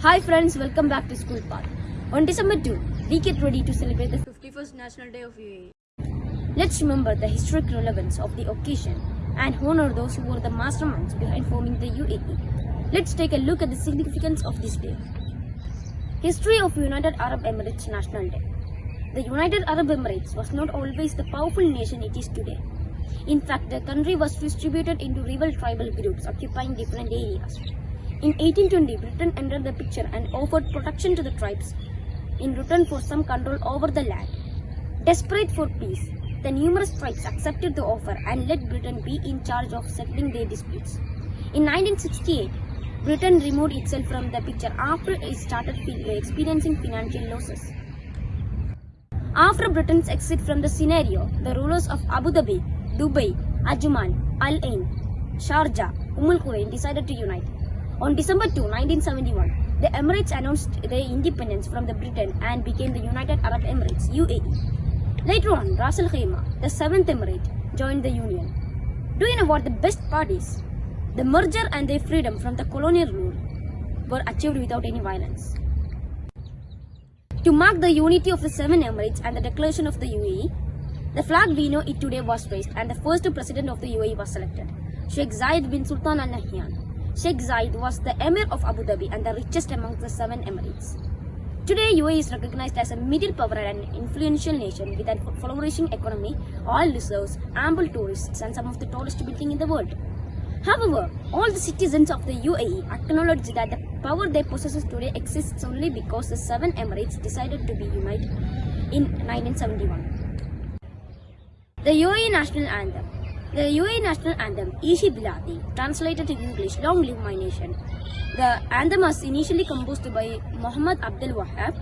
Students, welcome back to School Path. On December 2, we get ready to celebrate the 51st National Day of UAE. Let's remember the historic relevance of the occasion and honor those who were the masterminds behind forming the UAE. Let's take a look at the significance of this day. History of United Arab Emirates National Day. The United Arab Emirates was not always the powerful nation it is today. In fact, the country was distributed into rival tribal groups occupying different areas. In 1820, Britain entered the picture and offered protection to the tribes in return for some control over the land. Desperate for peace, the numerous tribes accepted the offer and let Britain be in charge of settling their disputes. In 1968, Britain removed itself from the picture after it started experiencing financial losses. After Britain's exit from the scenario, the rulers of Abu Dhabi, Dubai, Ajman, Al Ain, Sharjah, Umm Al Quwain decided to unite. On December 2, 1971, the Emirates announced their independence from the Britain and became the United Arab Emirates (UAE). Later on, Ras Al Khaimah, the seventh emirate, joined the union. Do you know what the best part is? The merger and their freedom from the colonial rule were achieved without any violence. To mark the unity of the seven emirates and the declaration of the UAE, the flag we know it today was raised and the first president of the UAE was selected, Sheikh Zayed bin Sultan Al Nahyan. Sheikh Zayed was the emir of Abu Dhabi and the richest among the seven emirates. Today, UAE is recognized as a middle power and influential nation with a flourishing economy, oil reserves, ample tourists, and some of the tallest buildings in the world. However, all the citizens of the UAE acknowledge that the power they possess today exists only because the seven emirates decided to be united in 1971. The UAE National Anthem. The UAE National Anthem, Ishi Biladi, translated in English, Long Live My Nation. The anthem was initially composed by Muhammad Abdul Wahab.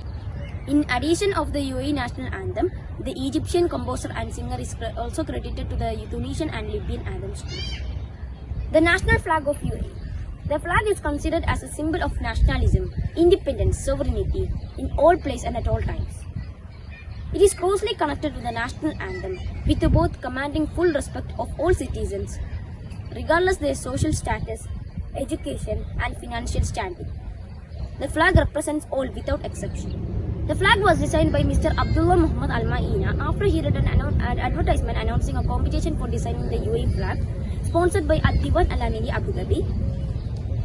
In addition of the UAE National Anthem, the Egyptian composer and singer is also credited to the Tunisian and Libyan anthems. The national flag of UAE. The flag is considered as a symbol of nationalism, independence, sovereignty in all places and at all times. It is closely connected to the national anthem, with both commanding full respect of all citizens, regardless their social status, education, and financial standing. The flag represents all without exception. The flag was designed by Mr. Abdullah Muhammad Al Ma'ina after he read an, an advertisement announcing a competition for designing the UAE flag, sponsored by Al Diwan Al Amiri Abu Dhabi.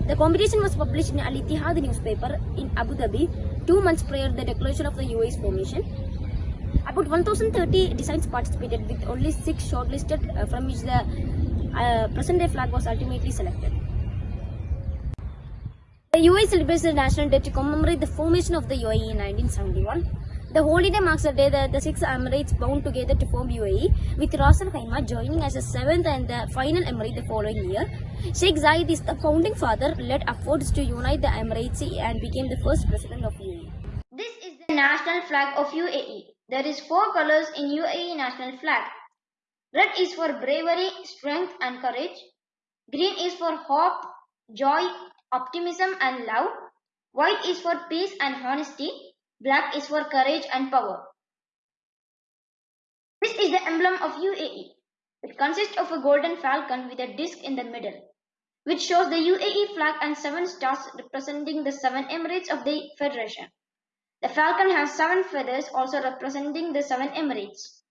The competition was published in Al Ittihad newspaper in Abu Dhabi two months prior to the declaration of the UAE's formation. About 1030 designs participated with only six shortlisted uh, from which the uh, present day flag was ultimately selected. The UAE celebrates the National Day to commemorate the formation of the UAE in 1971. The holiday marks the day that the six Emirates bound together to form UAE, with Ras Al Khaimah joining as the seventh and the final Emirate the following year. Sheikh Zayed is the founding father, led efforts to unite the Emirates and became the first president of UAE. This is the national flag of UAE. There is four colors in UAE national flag. Red is for bravery, strength and courage. Green is for hope, joy, optimism and love. White is for peace and honesty. Black is for courage and power. This is the emblem of UAE. It consists of a golden falcon with a disc in the middle, which shows the UAE flag and seven stars representing the seven emirates of the federation. The falcon has seven feathers also representing the seven emirates.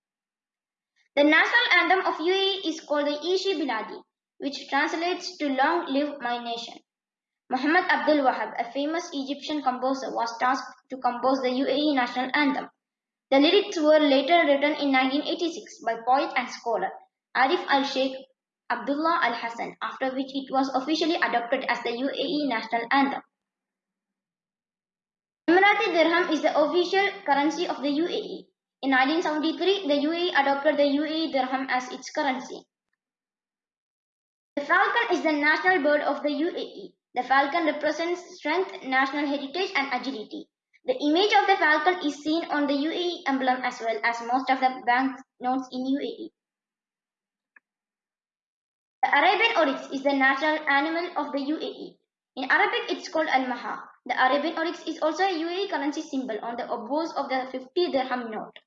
The national anthem of UAE is called the Ishi Biladi, which translates to Long Live My Nation. Muhammad Abdul Wahab, a famous Egyptian composer, was tasked to compose the UAE national anthem. The lyrics were later written in 1986 by poet and scholar Arif al Sheikh Abdullah al Hassan, after which it was officially adopted as the UAE national anthem. Emirati dirham is the official currency of the UAE. In 1973, the UAE adopted the UAE dirham as its currency. The falcon is the national bird of the UAE. The falcon represents strength, national heritage, and agility. The image of the falcon is seen on the UAE emblem as well as most of the bank notes in UAE. The Arabian oryx is the national animal of the UAE. In Arabic, it's called al-maha. The Arabian oryx is also a UAE currency symbol on the obverse of the 50 dirham note.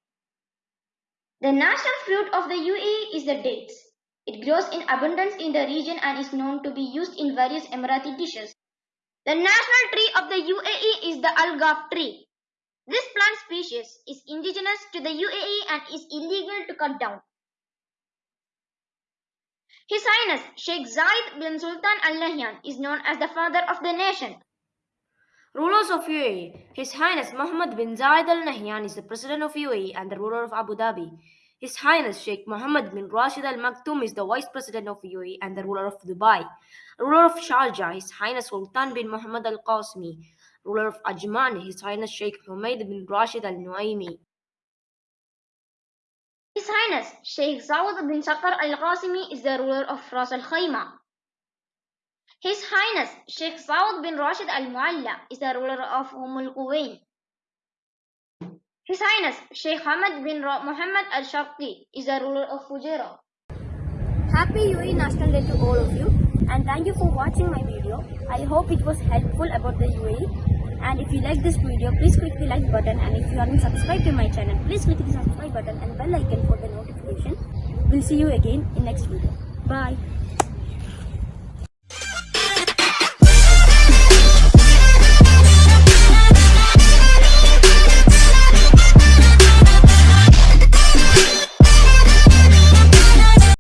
The national fruit of the UAE is the dates. It grows in abundance in the region and is known to be used in various Emirati dishes. The national tree of the UAE is the algaf tree. This plant species is indigenous to the UAE and is illegal to cut down. His Highness Sheikh Zayed bin Sultan Al Nahyan is known as the father of the nation. Rulers of UAE His Highness Mohammed bin Zayed Al Nahyan is the President of UAE and the ruler of Abu Dhabi. His Highness Sheikh Mohammed bin Rashid Al Maktoum is the Vice President of UAE and the ruler of Dubai. Ruler of Sharjah His Highness Sultan bin Mohammed Al Qasimi. Ruler of Ajman His Highness Sheikh Humaid bin Rashid Al Nuaimi. His Highness Sheikh Zawad bin Saqr Al Qasimi is the ruler of Ras Al Khaimah. His Highness Sheikh Saud bin Rashid Al Mualla is the ruler of Umm Quwain. His Highness Sheikh Hamad bin Muhammad Al Sharqi is the ruler of Fujairah. Happy UAE National Day to all of you and thank you for watching my video. I hope it was helpful about the UAE and if you like this video please click the like button and if you haven't subscribed to my channel please click the subscribe button and bell icon for the notification. We'll see you again in next video. Bye.